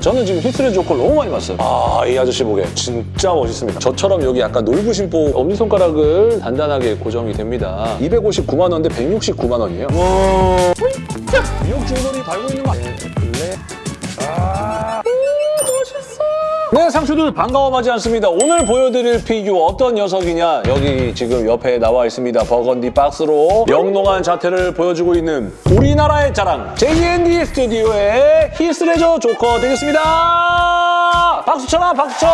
저는 지금 히스레저 조커를 너무 많이 봤어요. 아, 이 아저씨 보게 진짜 멋있습니다. 저처럼 여기 약간 놀부심보 엄지손가락을 단단하게 고정이 됩니다. 259만 원인데 169만 원이에요. 와, 미역 줄거리 달고 있는 거 아니에요? 네, 상추들 반가워하지 않습니다. 오늘 보여드릴 피규어 어떤 녀석이냐? 여기 지금 옆에 나와 있습니다. 버건디 박스로 영롱한 자태를 보여주고 있는 우리나라의 자랑 JND 스튜디오의 히스레저 조커 되겠습니다. 박수 쳐라, 박수 쳐!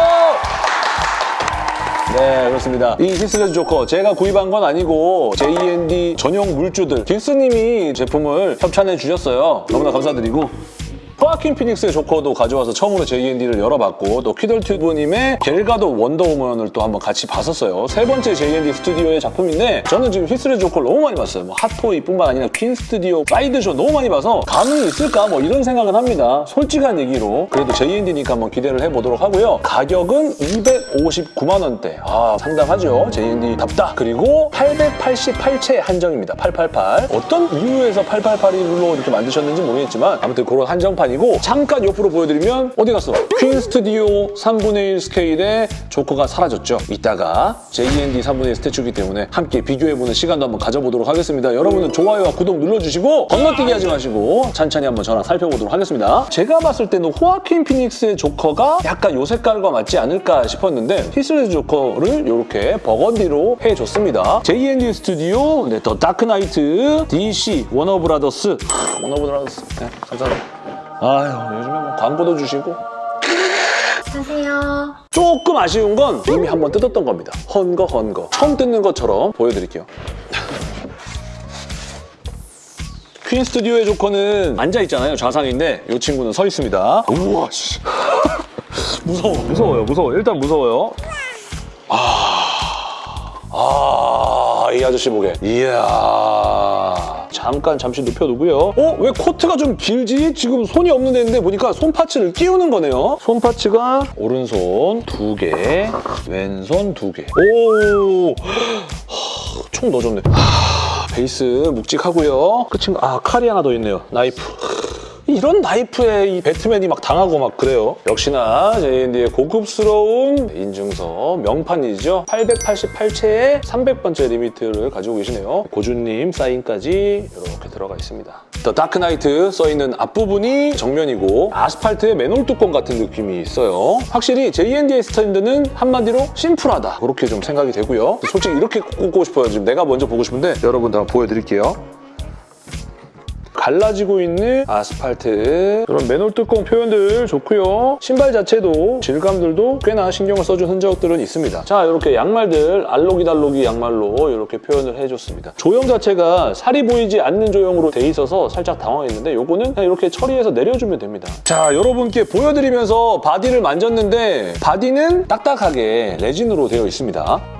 네, 그렇습니다. 이 히스레저 조커 제가 구입한 건 아니고 JND 전용 물주들 딕스님이 제품을 협찬해 주셨어요. 너무나 감사드리고 호아킨 피닉스의 조커도 가져와서 처음으로 JND를 열어봤고 또 키덜튜브님의 갤가돗 원더우먼을 또 한번 같이 봤었어요. 세 번째 JND 스튜디오의 작품인데 저는 지금 히스레저 조커를 너무 많이 봤어요. 뭐 핫토이뿐만 아니라 퀸 스튜디오, 사이드쇼 너무 많이 봐서 감흥이 있을까 뭐 이런 생각은 합니다. 솔직한 얘기로 그래도 JND니까 한번 기대를 해보도록 하고요. 가격은 259만 원대. 아 상당하죠. JND답다. 그리고 888채 한정입니다. 888. 어떤 이유에서 888로 이렇게 만드셨는지 모르겠지만 아무튼 그런 한정판 이고 잠깐 옆으로 보여드리면 어디 갔어? 퀸 스튜디오 3분의 1 스케일의 조커가 사라졌죠. 이따가 JND 3분의 1 statue이기 때문에 함께 비교해보는 시간도 한번 가져보도록 하겠습니다. 여러분은 좋아요와 구독 눌러주시고 건너뛰기 하지 마시고 찬찬히 한번 저랑 살펴보도록 하겠습니다. 제가 봤을 때는 호아킨 피닉스의 조커가 약간 요 색깔과 맞지 않을까 싶었는데 히스레저 조커를 이렇게 버건디로 해줬습니다. JND 스튜디오, 네, 더 다크나이트, DC, 워너브라더스, 워너브라더스, 네, 감사합니다. 아유, 요즘에 뭐 광고도 주시고 안녕하세요. 조금 아쉬운 건 이미 한번 뜯었던 겁니다. 헌거 헌거. 처음 뜯는 것처럼 보여드릴게요. 퀸 스튜디오의 조커는 앉아있잖아요. 좌상인데 이 친구는 서 있습니다. 우와 씨. 무서워. 무서워요. 무서워. 일단 무서워요. 아... 아... 이 아저씨 보게. 이야... 잠깐 잠시 눕혀두고요. 어? 왜 코트가 좀 길지? 지금 손이 없는 데인데 보니까 손parts를 끼우는 거네요. 손parts가 오른손 두 개, 왼손 두 개. 오! 하, 총 넣어줬네. 하, 베이스 묵직하고요. 끝인 아 칼이 하나 더 있네요. 나이프. 이런 나이프에 이 배트맨이 막 당하고 막 그래요. 역시나 JND의 고급스러운 인증서 명판이죠. 888체에 300번째 limit를 가지고 계시네요. 고준님 사인까지 이렇게 들어가 있습니다. 더 다크나이트 써있는 앞부분이 정면이고 아스팔트의 맨홀 뚜껑 같은 느낌이 있어요. 확실히 JND의 스탠드는 한마디로 심플하다. 그렇게 좀 생각이 되고요. 솔직히 이렇게 꽂고 싶어요. 지금 내가 먼저 보고 싶은데 여러분들 한번 보여드릴게요. 갈라지고 있는 아스팔트 그런 맨홀 뚜껑 표현들 좋고요. 신발 자체도 질감들도 꽤나 신경을 써준 흔적들은 있습니다. 자 이렇게 양말들 알록이달록이 양말로 이렇게 표현을 해줬습니다. 조형 자체가 살이 보이지 않는 조형으로 돼 있어서 살짝 당황했는데 요거는 그냥 이렇게 처리해서 내려주면 됩니다. 자 여러분께 보여드리면서 바디를 만졌는데 바디는 딱딱하게 레진으로 되어 있습니다.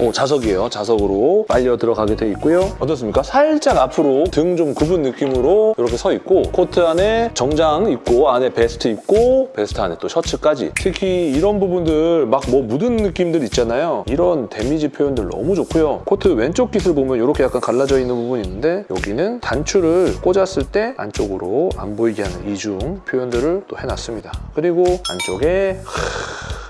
오, 자석이에요. 자석으로 빨려 들어가게 돼 있고요. 어떻습니까? 살짝 앞으로 등 좀 굽은 느낌으로 이렇게 서 있고 코트 안에 정장 입고 안에 베스트 입고 베스트 안에 또 셔츠까지 특히 이런 부분들 막 뭐 묻은 느낌들 있잖아요. 이런 데미지 표현들 너무 좋고요. 코트 왼쪽 깃을 보면 이렇게 약간 갈라져 있는 부분이 있는데 여기는 단추를 꽂았을 때 안쪽으로 안 보이게 하는 이중 표현들을 또 해놨습니다. 그리고 안쪽에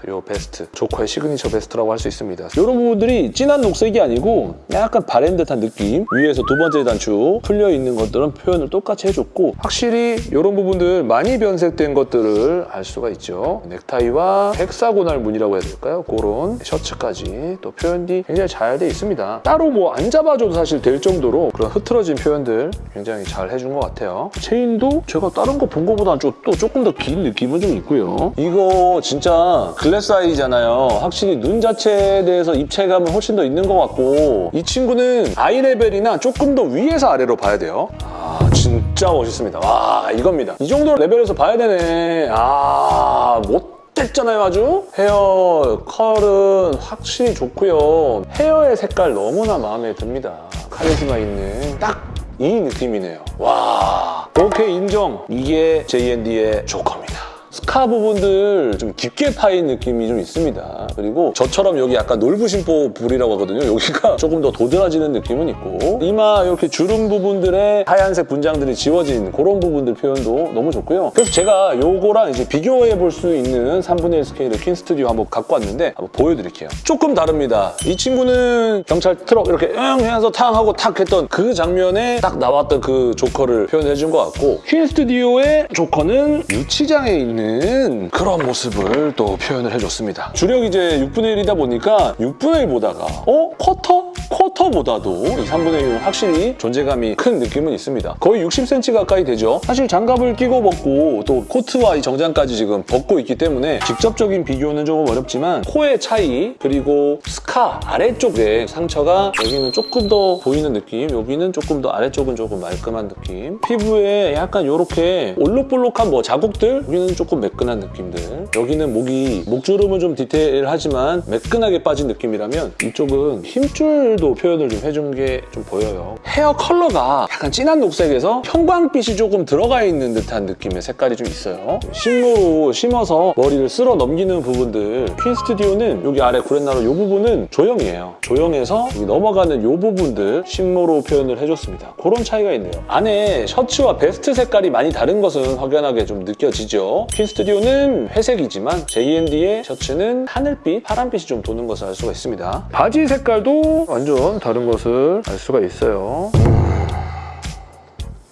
요 베스트 조커의 시그니처 베스트라고 할 수 있습니다 이런 부분들이 진한 녹색이 아니고 약간 바랜 듯한 느낌. 위에서 두 번째 단추 풀려 있는 것들은 표현을 똑같이 해줬고 확실히 이런 부분들 많이 변색된 것들을 알 수가 있죠. 넥타이와 hexagonal 무늬라고 해야 될까요? 그런 셔츠까지 또 표현이 굉장히 잘 돼 있습니다. 따로 뭐 안 잡아줘도 사실 될 정도로 그런 흐트러진 표현들 굉장히 잘 해준 것 같아요. 체인도 제가 다른 거 본 거보다 또 조금 더 긴 느낌은 좀 있고요. 이거 진짜 글래스 아이잖아요. 확실히 눈 자체에 대해서 입체감 은 훨씬 더 있는 것 같고 이 친구는 아이 레벨이나 조금 더 위에서 아래로 봐야 돼요. 아 진짜 멋있습니다. 와 이겁니다. 이 정도 레벨에서 봐야 되네. 아 못. 됐잖아요 아주 헤어 컬은 확실히 좋고요 헤어의 색깔 너무나 마음에 듭니다 카리스마 있는 딱 이 느낌이네요 와 오케이 인정 이게 JND의 조커입니다 scar 부분들 좀 깊게 파인 느낌이 좀 있습니다. 그리고 저처럼 여기 약간 놀부심보 볼이라고 하거든요. 여기가 조금 더 도드라지는 느낌은 있고 이마 이렇게 주름 부분들의 하얀색 분장들이 지워진 그런 부분들 표현도 너무 좋고요. 그래서 제가 요거랑 이제 비교해 볼 수 있는 3분의 1 스케일의 퀸 스튜디오 한번 갖고 왔는데 한번 보여드릴게요. 조금 다릅니다. 이 친구는 경찰 트럭 이렇게 응 해서 탕 하고 탁 했던 그 장면에 딱 나왔던 그 조커를 표현해 준 것 같고 퀸 스튜디오의 조커는 유치장에 있는 그런 모습을 또 표현을 해줬습니다. 주력 이제 6분의 1이다 보니까 6분의 1 보다가 어? 쿼터? 쿼터보다도 이 3분의 1은 확실히 존재감이 큰 느낌은 있습니다. 거의 60cm 가까이 되죠. 사실 장갑을 끼고 벗고 또 코트와 이 정장까지 지금 벗고 있기 때문에 직접적인 비교는 조금 어렵지만 코의 차이 그리고 스카 아래쪽에 상처가 여기는 조금 더 보이는 느낌 여기는 조금 더 아래쪽은 조금 말끔한 느낌 피부에 약간 이렇게 올록볼록한 뭐 자국들 여기는 조금 매끈한 느낌들 여기는 목이 목주름은 좀 디테일하지만 매끈하게 빠진 느낌이라면 이쪽은 힘줄 도 표현을 좀 해준 게 좀 보여요. 헤어 컬러가 약간 진한 녹색에서 형광빛이 조금 들어가 있는 듯한 느낌의 색깔이 좀 있어요. 심으로 심어서 머리를 쓸어 넘기는 부분들. 퀸 스튜디오는 여기 아래 구렛나루 이 부분은 조형이에요. 조형에서 넘어가는 이 부분들 심모로 표현을 해줬습니다. 그런 차이가 있네요. 안에 셔츠와 베스트 색깔이 많이 다른 것은 확연하게 좀 느껴지죠. 퀸 스튜디오는 회색이지만 JND의 셔츠는 하늘빛, 파란빛이 좀 도는 것을 알 수가 있습니다. 바지 색깔도 완전 다른 것을 알 수가 있어요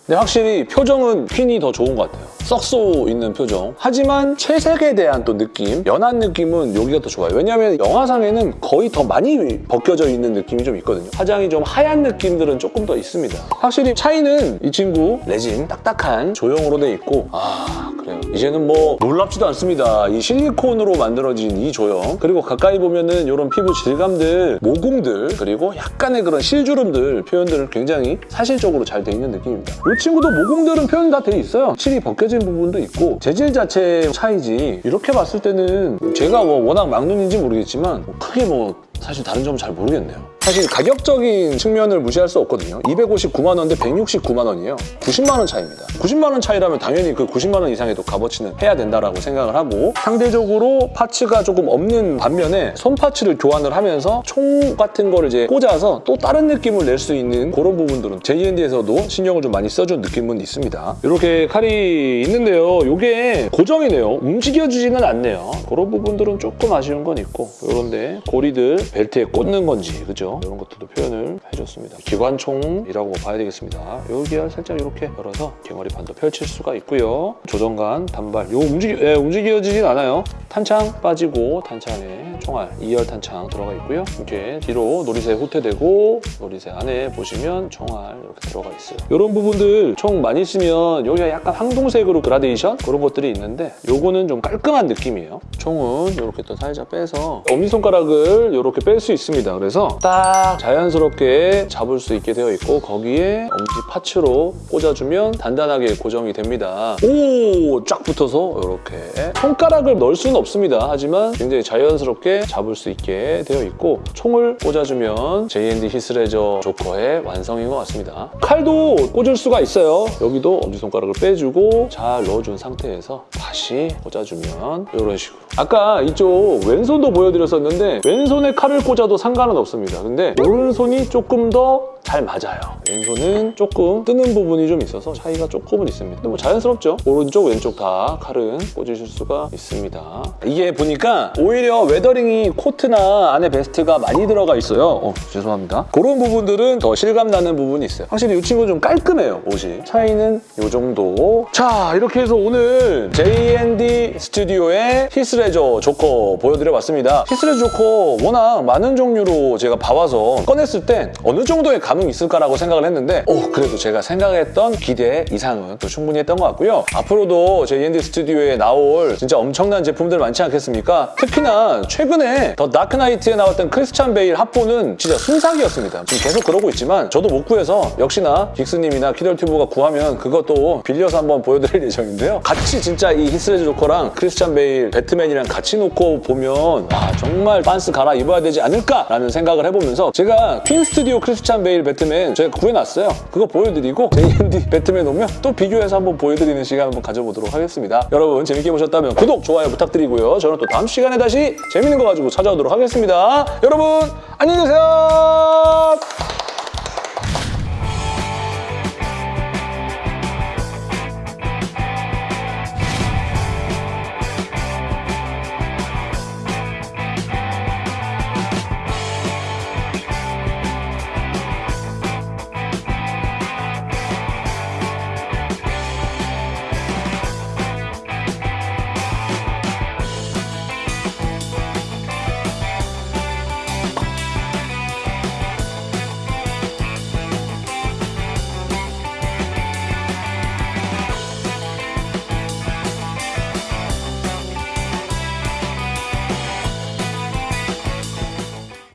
근데 확실히 표정은 퀸이 더 좋은 것 같아요. 썩소 있는 표정. 하지만 채색에 대한 또 느낌, 연한 느낌은 여기가 더 좋아요. 왜냐하면 영화상에는 거의 더 많이 벗겨져 있는 느낌이 좀 있거든요. 화장이 좀 하얀 느낌들은 조금 더 있습니다. 확실히 차이는 이 친구 레진 딱딱한 조형으로 돼 있고 아 그래요. 이제는 뭐 놀랍지도 않습니다. 이 실리콘으로 만들어진 이 조형 그리고 가까이 보면은 이런 피부 질감들, 모공들 그리고 약간의 그런 실주름들 표현들을 굉장히 사실적으로 잘 돼 있는 느낌입니다. 이 친구도 모공들은 표현 다 돼 있어요. 실이 벗겨진 부분도 있고 재질 자체 차이지 이렇게 봤을 때는 제가 뭐 워낙 막눈인지 모르겠지만 뭐 크게 뭐 사실 다른 점은 잘 모르겠네요. 사실 가격적인 측면을 무시할 수 없거든요. 259만 원대 169만 원이에요. 90만 원 차이입니다. 90만 원 차이라면 당연히 그 90만 원 이상의 또 값어치는 해야 된다라고 생각을 하고 상대적으로 parts가 조금 없는 반면에 손 parts를 교환을 하면서 총 같은 거를 이제 꽂아서 또 다른 느낌을 낼 수 있는 그런 부분들은 JND에서도 신경을 좀 많이 써준 느낌은 있습니다. 이렇게 칼이 있는데요. 이게 고정이네요. 움직여주지는 않네요. 그런 부분들은 조금 아쉬운 건 있고 이런데 고리들 벨트에 꽂는 건지 그죠? 이런 것들도 표현을 해줬습니다. 기관총이라고 봐야 되겠습니다. 여기가 살짝 이렇게 열어서 개머리판도 펼칠 수가 있고요. 조정관, 단발, 요 움직여, 예, 움직여지진 않아요. 탄창 빠지고 탄창에 총알, 2열 탄창 들어가 있고요. 이렇게 뒤로 놀이새 후퇴되고 놀이새 안에 보시면 총알 이렇게 들어가 있어요. 이런 부분들 총 많이 쓰면 여기가 약간 황동색으로 그라데이션 그런 것들이 있는데 요거는 좀 깔끔한 느낌이에요. 총은 이렇게 또 살짝 빼서 엄지손가락을 이렇게 뺄 수 있습니다. 그래서 딱 자연스럽게 잡을 수 있게 되어 있고 거기에 엄지 파츠로 꽂아주면 단단하게 고정이 됩니다. 오! 쫙 붙어서 이렇게 손가락을 넣을 수는 없습니다. 하지만 굉장히 자연스럽게 잡을 수 있게 되어 있고 총을 꽂아주면 JND 히스레저 조커의 완성인 것 같습니다. 칼도 꽂을 수가 있어요. 여기도 엄지손가락을 빼주고 잘 넣어준 상태에서 다시 꽂아주면 이런 식으로 아까 이쪽 왼손도 보여드렸었는데 왼손에 칼을 꽂아도 상관은 없습니다. 근데 오른손이 조금 더 잘 맞아요. 왼손은 조금 뜨는 부분이 좀 있어서 차이가 조금은 있습니다. 근데 뭐 자연스럽죠? 오른쪽, 왼쪽 다 칼은 꽂으실 수가 있습니다. 이게 보니까 오히려 weathering이 코트나 안에 베스트가 많이 들어가 있어요. 어, 죄송합니다. 그런 부분들은 더 실감 나는 부분이 있어요. 확실히 이 친구는 좀 깔끔해요, 옷이. 차이는 이 정도. 자, 이렇게 해서 오늘 JND 스튜디오의 히스레저 조커 보여드려봤습니다. 히스레저 조커 워낙 많은 종류로 제가 봐와서 꺼냈을 때 어느 정도의 감흥이 있을까라고 생각을 했는데 어, 그래도 제가 생각했던 기대 이상은 또 충분히 했던 것 같고요. 앞으로도 JND 스튜디오에 나올 진짜 엄청난 제품들 많지 않겠습니까? 특히나 최근에 더 다크나이트에 나왔던 크리스찬 베일 합본은 진짜 순삭이었습니다. 지금 계속 그러고 있지만 저도 못 구해서 역시나 빅스님이나 키덜튜브가 구하면 그것도 빌려서 한번 보여드릴 예정인데요. 같이 진짜 이 히스레저 조커랑 크리스찬 베일, 배트맨이랑 같이 놓고 보면 와 정말 빤스 갈아 입어야 되지 않을까라는 생각을 해보면서 제가 퀸 스튜디오 크리스찬 베일 배트맨 제가 구해놨어요. 그거 보여드리고 JND 배트맨 오면 또 비교해서 한번 보여드리는 시간 한번 가져보도록 하겠습니다. 여러분 재밌게 보셨다면 구독, 좋아요 부탁드리고요. 저는 또 다음 시간에 다시 재밌는 거 가지고 찾아오도록 하겠습니다. 여러분 안녕히 계세요.